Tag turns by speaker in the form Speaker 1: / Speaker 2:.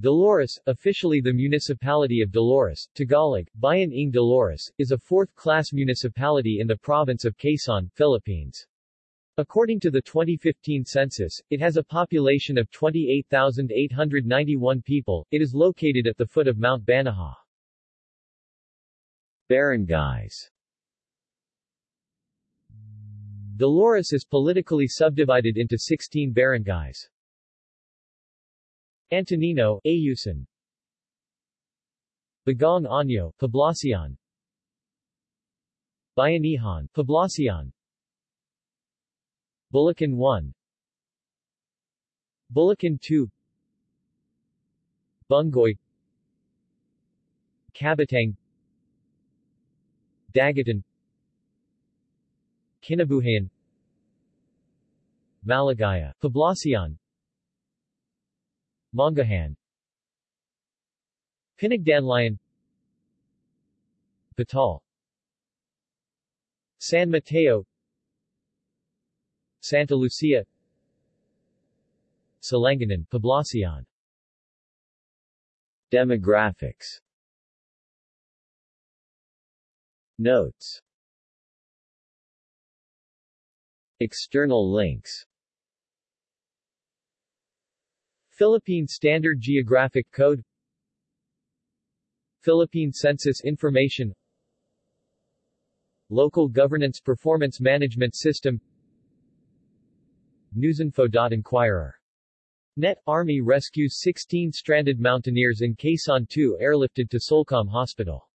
Speaker 1: Dolores, officially the municipality of Dolores, Tagalog, Bayan ng Dolores, is a fourth-class municipality in the province of Quezon, Philippines. According to the 2015 census, it has a population of 28,891 people. It is located at the foot of Mount Banahaw. Barangays Dolores is politically subdivided into 16 barangays. Antonino, Ayusan Bagong Anyo, Poblacion. Bayanihan, Poblacion. Bulakin 1 Bulakin 2 Bungoy. Cabatang Dagatan Kinabuhayan. Maligaya, Poblacion Manggahan. Pinagdanlayan. Batal. San Mateo. Santa Lucia. Silanganan, Poblacion. Demographics. Notes. External links Philippine Standard Geographic Code Philippine Census Information Local Governance Performance Management System Newsinfo.Inquirer. Net Army rescues 16 stranded mountaineers in Quezon 2 airlifted to Solcom Hospital